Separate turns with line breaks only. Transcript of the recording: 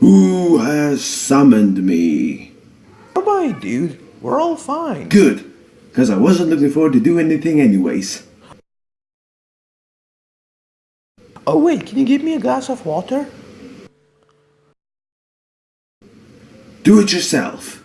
Who has summoned me?
Nobody, dude. We're all fine.
Good, because I wasn't looking forward to do anything anyways.
Oh wait, can you give me a glass of water?
Do it yourself.